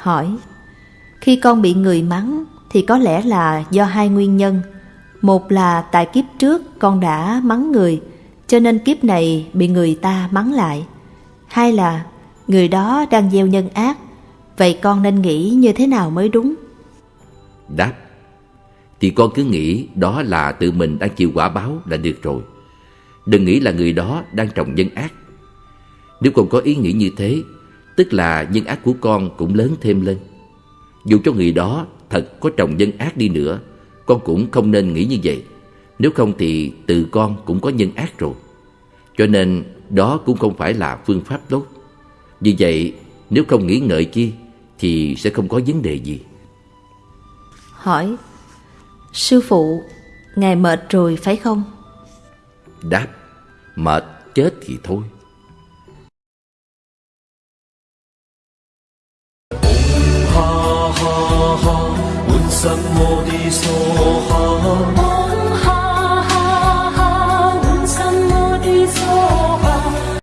Hỏi Khi con bị người mắng thì có lẽ là do hai nguyên nhân. Một là tại kiếp trước con đã mắng người, cho nên kiếp này bị người ta mắng lại. Hai là người đó đang gieo nhân ác, vậy con nên nghĩ như thế nào mới đúng? Đáp Thì con cứ nghĩ đó là tự mình đang chịu quả báo là được rồi Đừng nghĩ là người đó đang trồng nhân ác Nếu con có ý nghĩ như thế Tức là nhân ác của con cũng lớn thêm lên. Dù cho người đó thật có trồng nhân ác đi nữa Con cũng không nên nghĩ như vậy. Nếu không thì từ con cũng có nhân ác rồi. Cho nên đó cũng không phải là phương pháp tốt. Vì vậy nếu không nghĩ ngợi chi Thì sẽ không có vấn đề gì. Hỏi Sư phụ, ngài mệt rồi phải không? Đáp Mệt chết thì thôi 什么的所好？